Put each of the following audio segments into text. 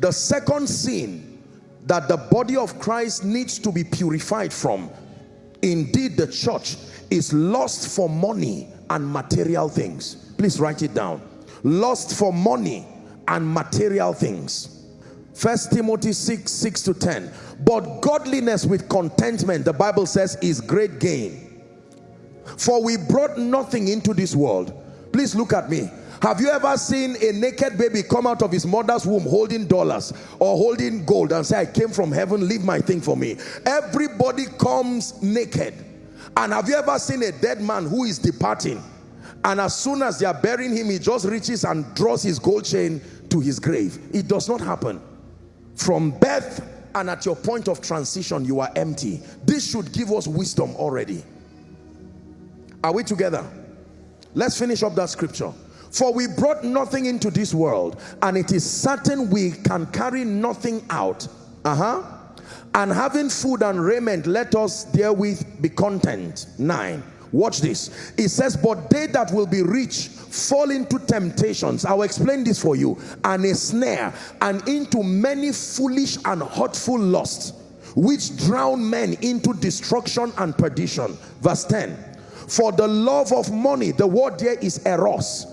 The second sin that the body of Christ needs to be purified from, indeed the church, is lust for money and material things. Please write it down. Lust for money and material things. First Timothy 6, 6 to 10. But godliness with contentment, the Bible says, is great gain. For we brought nothing into this world. Please look at me. Have you ever seen a naked baby come out of his mother's womb holding dollars or holding gold and say, I came from heaven, leave my thing for me. Everybody comes naked. And have you ever seen a dead man who is departing? And as soon as they are burying him, he just reaches and draws his gold chain to his grave. It does not happen. From birth and at your point of transition, you are empty. This should give us wisdom already. Are we together? Let's finish up that scripture. For we brought nothing into this world, and it is certain we can carry nothing out. Uh-huh. And having food and raiment, let us therewith be content. Nine. Watch this. It says, but they that will be rich fall into temptations. I'll explain this for you. And a snare, and into many foolish and hurtful lusts, which drown men into destruction and perdition. Verse 10. For the love of money, the word there is eros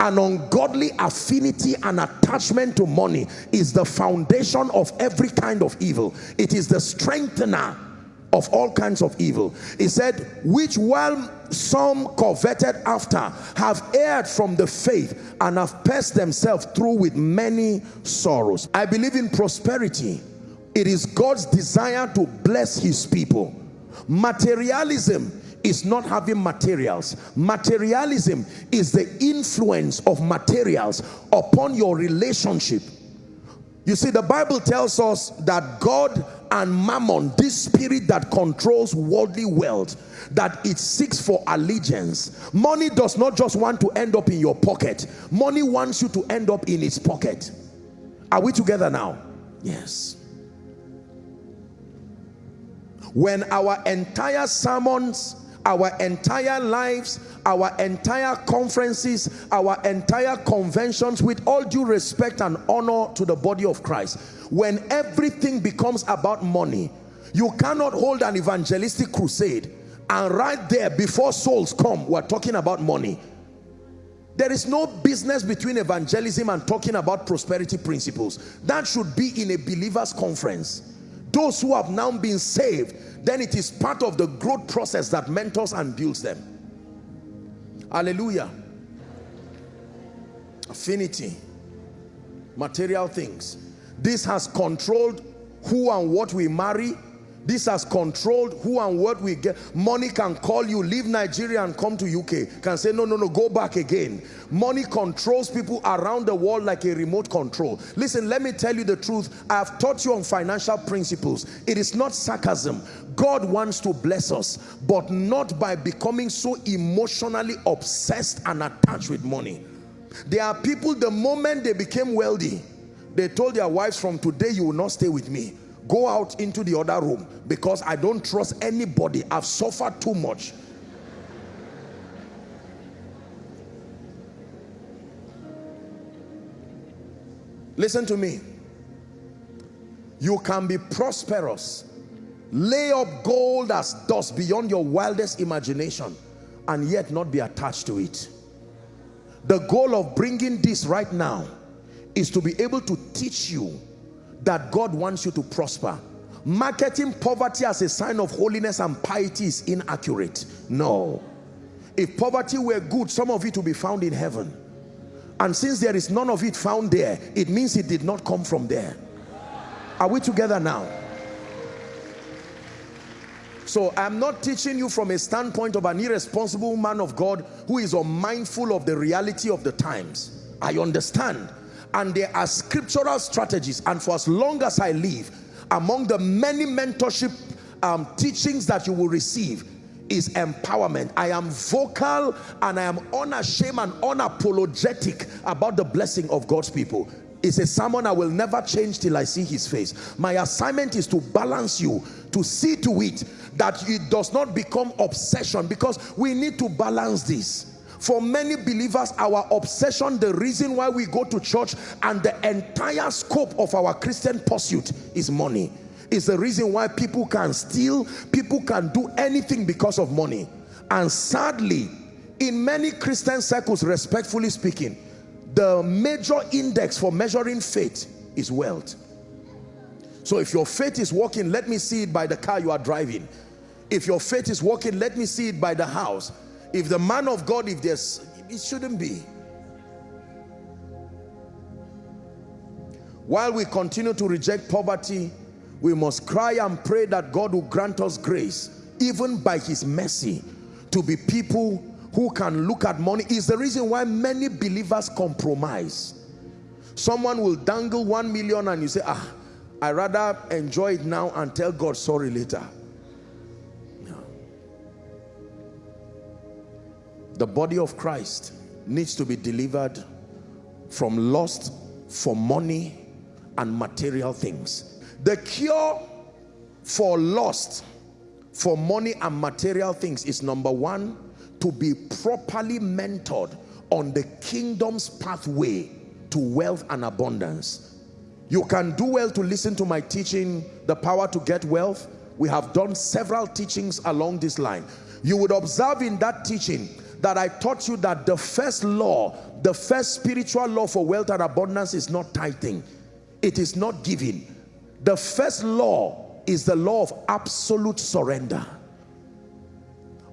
an ungodly affinity and attachment to money is the foundation of every kind of evil. It is the strengthener of all kinds of evil. He said which while some coveted after have erred from the faith and have passed themselves through with many sorrows. I believe in prosperity. It is god's desire to bless his people. Materialism is not having materials. Materialism is the influence of materials upon your relationship. You see, the Bible tells us that God and mammon, this spirit that controls worldly wealth, that it seeks for allegiance. Money does not just want to end up in your pocket. Money wants you to end up in its pocket. Are we together now? Yes. When our entire sermons our entire lives, our entire conferences, our entire conventions with all due respect and honor to the body of Christ. When everything becomes about money, you cannot hold an evangelistic crusade and right there before souls come, we're talking about money. There is no business between evangelism and talking about prosperity principles. That should be in a believer's conference. Those who have now been saved, then it is part of the growth process that mentors and builds them. Hallelujah. Affinity. Material things. This has controlled who and what we marry this has controlled who and what we get. Money can call you, leave Nigeria and come to UK. Can say, no, no, no, go back again. Money controls people around the world like a remote control. Listen, let me tell you the truth. I have taught you on financial principles. It is not sarcasm. God wants to bless us, but not by becoming so emotionally obsessed and attached with money. There are people, the moment they became wealthy, they told their wives, from today you will not stay with me go out into the other room because I don't trust anybody. I've suffered too much. Listen to me. You can be prosperous, lay up gold as dust beyond your wildest imagination and yet not be attached to it. The goal of bringing this right now is to be able to teach you that God wants you to prosper. Marketing poverty as a sign of holiness and piety is inaccurate. No. If poverty were good, some of it will be found in heaven. And since there is none of it found there, it means it did not come from there. Are we together now? So I'm not teaching you from a standpoint of an irresponsible man of God who is unmindful of the reality of the times. I understand and there are scriptural strategies and for as long as I live among the many mentorship um, teachings that you will receive is empowerment. I am vocal and I am unashamed and unapologetic about the blessing of God's people. It's a sermon I will never change till I see his face. My assignment is to balance you, to see to it that it does not become obsession because we need to balance this. For many believers, our obsession, the reason why we go to church and the entire scope of our Christian pursuit is money. Is the reason why people can steal, people can do anything because of money. And sadly, in many Christian circles, respectfully speaking, the major index for measuring faith is wealth. So if your faith is working, let me see it by the car you are driving. If your faith is working, let me see it by the house. If the man of God, if there's, it shouldn't be. While we continue to reject poverty, we must cry and pray that God will grant us grace, even by his mercy, to be people who can look at money. Is the reason why many believers compromise. Someone will dangle one million and you say, ah, I rather enjoy it now and tell God sorry later. The body of Christ needs to be delivered from lust for money and material things. The cure for lust for money and material things is number one, to be properly mentored on the kingdom's pathway to wealth and abundance. You can do well to listen to my teaching, The Power to Get Wealth. We have done several teachings along this line. You would observe in that teaching that I taught you that the first law, the first spiritual law for wealth and abundance is not tithing. It is not giving. The first law is the law of absolute surrender.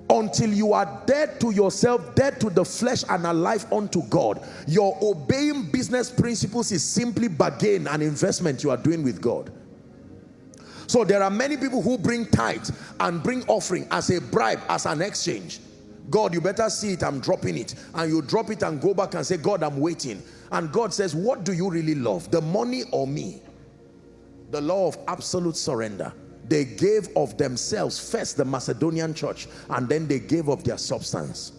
Until you are dead to yourself, dead to the flesh and alive unto God, your obeying business principles is simply bargain and investment you are doing with God. So there are many people who bring tithe and bring offering as a bribe, as an exchange. God, you better see it, I'm dropping it. And you drop it and go back and say, God, I'm waiting. And God says, what do you really love? The money or me? The law of absolute surrender. They gave of themselves, first the Macedonian church, and then they gave of their substance.